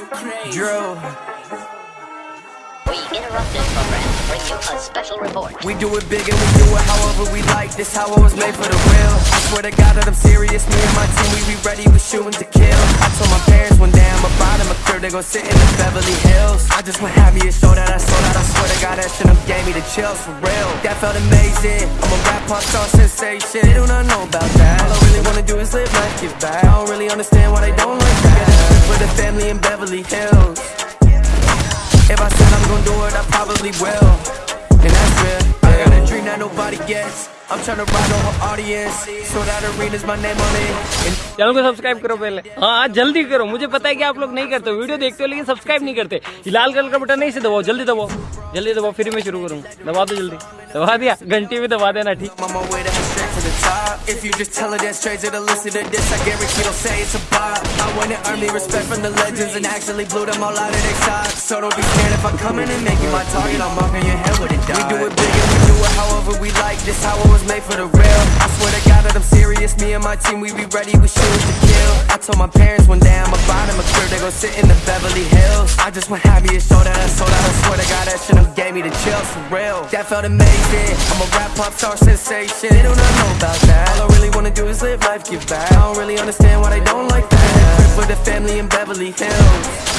Drew. We interrupt this program to bring you a special report. We do it big and we do it however we like. This how I was made for the real. I swear to God that I'm serious. Me and my team, we be ready. We shooting to kill. I told my parents one day I'm about in my crib. They gon' sit in the Beverly Hills. I just want have me show that I sold out. I swear to God that shit them gave me the chills for real. That felt amazing. I'm a rap pop star sensation. They do not know about that. Live life, give back. I don't really understand why they don't like that. For the family in Beverly Hills. If I said I'm gonna do it, I probably will. And that's real. I got a dream that nobody gets. I'm tryna ride on her audience. So that arena's my name on it. Channel को subscribe करो पहले। हाँ जल्दी करो। मुझे पता है कि आप लोग नहीं करते वीडियो देखते हो लेकिन सब्सक्राइब नहीं करते। लाल कलर का बटन नहीं से दबाओ जल्दी दबाओ। जल्दी दबाओ फिर मैं शुरू करूँ। दबा दो जल्दी। दबा दिया। घंटी भी दबा देना ठीक। This, I a. I and if I and. I'm a and how it was made for the real. I swear to God that I'm serious. Me and my team, we be ready. We shoot to kill. I told my parents one day I'm about in my crib. They gon' sit in the Beverly Hills. I just want happy to show that I sold out. I swear to God that shit them gave me the chills for real. That felt amazing. I'm a rap pop star sensation. They do not know about that. All I really wanna do is live life, give back. I don't really understand why they don't like that. For the family in Beverly Hills.